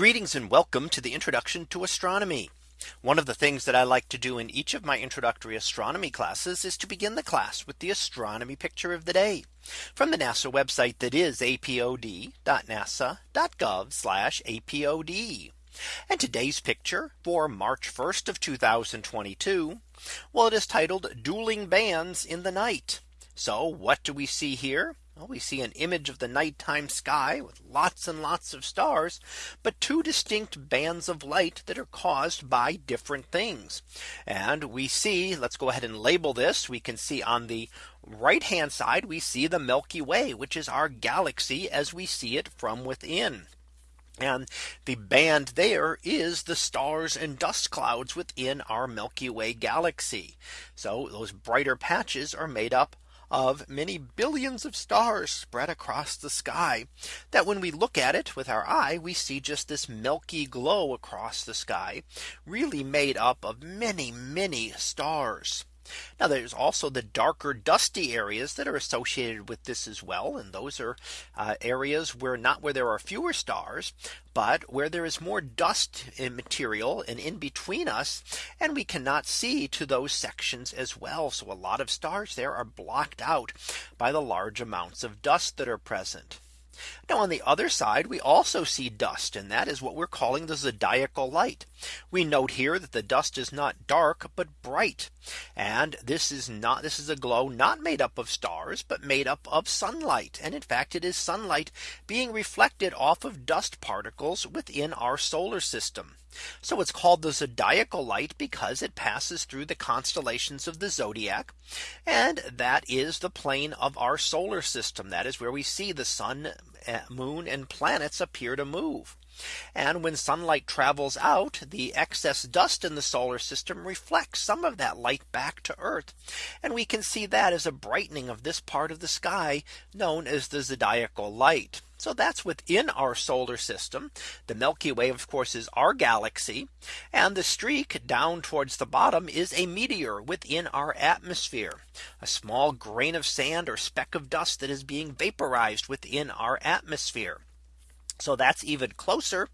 Greetings and welcome to the introduction to astronomy. One of the things that I like to do in each of my introductory astronomy classes is to begin the class with the astronomy picture of the day from the NASA website that is apod.nasa.gov apod. And today's picture for March 1st of 2022. Well, it is titled dueling bands in the night. So what do we see here? Well, we see an image of the nighttime sky with lots and lots of stars, but two distinct bands of light that are caused by different things. And we see let's go ahead and label this. We can see on the right hand side, we see the Milky Way, which is our galaxy as we see it from within. And the band there is the stars and dust clouds within our Milky Way galaxy. So those brighter patches are made up of many billions of stars spread across the sky that when we look at it with our eye, we see just this milky glow across the sky really made up of many, many stars. Now there's also the darker dusty areas that are associated with this as well. And those are uh, areas where not where there are fewer stars, but where there is more dust material and in between us and we cannot see to those sections as well. So a lot of stars there are blocked out by the large amounts of dust that are present. Now on the other side, we also see dust and that is what we're calling the zodiacal light. We note here that the dust is not dark, but bright. And this is not this is a glow not made up of stars, but made up of sunlight. And in fact, it is sunlight being reflected off of dust particles within our solar system. So it's called the zodiacal light because it passes through the constellations of the zodiac. And that is the plane of our solar system. That is where we see the sun, eh, Eh, moon and planets appear to move. And when sunlight travels out, the excess dust in the solar system reflects some of that light back to Earth. And we can see that as a brightening of this part of the sky known as the zodiacal light. So that's within our solar system. The Milky Way, of course, is our galaxy. And the streak down towards the bottom is a meteor within our atmosphere. A small grain of sand or speck of dust that is being vaporized within our atmosphere. So that's even closer.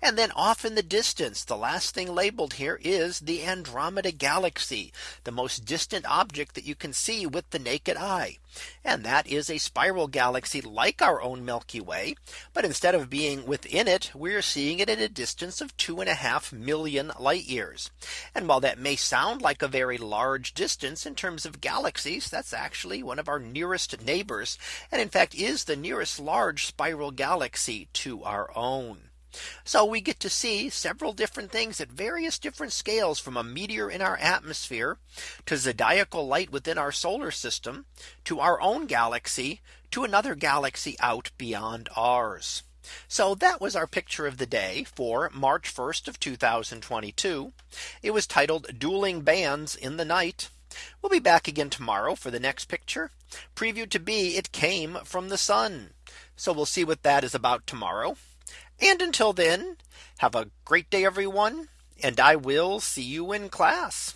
And then off in the distance, the last thing labeled here is the Andromeda galaxy, the most distant object that you can see with the naked eye. And that is a spiral galaxy like our own Milky Way. But instead of being within it, we're seeing it at a distance of two and a half million light years. And while that may sound like a very large distance in terms of galaxies, that's actually one of our nearest neighbors. And in fact, is the nearest large spiral galaxy to our own. So we get to see several different things at various different scales from a meteor in our atmosphere to zodiacal light within our solar system to our own galaxy to another galaxy out beyond ours. So that was our picture of the day for March 1st of 2022. It was titled dueling bands in the night. We'll be back again tomorrow for the next picture preview to be it came from the sun. So we'll see what that is about tomorrow. And until then, have a great day, everyone. And I will see you in class.